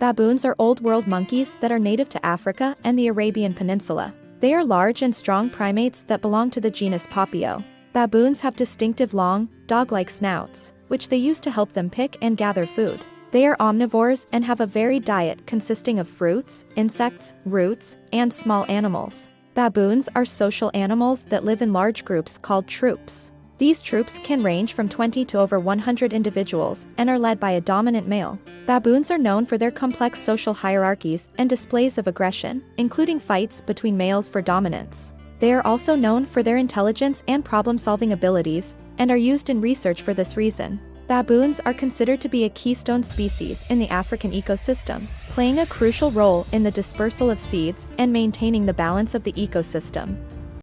Baboons are old world monkeys that are native to Africa and the Arabian Peninsula. They are large and strong primates that belong to the genus Papio. Baboons have distinctive long, dog-like snouts, which they use to help them pick and gather food. They are omnivores and have a varied diet consisting of fruits, insects, roots, and small animals. Baboons are social animals that live in large groups called troops. These troops can range from 20 to over 100 individuals and are led by a dominant male. Baboons are known for their complex social hierarchies and displays of aggression, including fights between males for dominance. They are also known for their intelligence and problem-solving abilities, and are used in research for this reason. Baboons are considered to be a keystone species in the African ecosystem, playing a crucial role in the dispersal of seeds and maintaining the balance of the ecosystem.